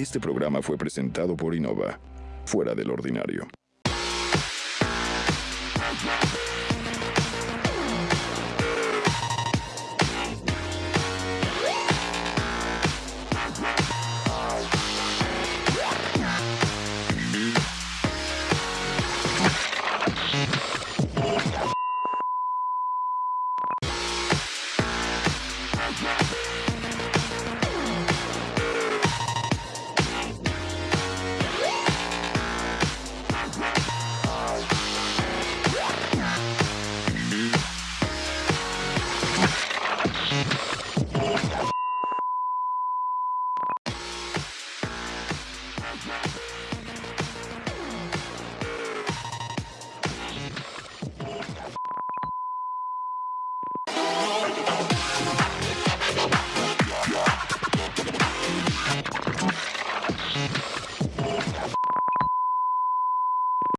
Este programa fue presentado por Innova, fuera del ordinario.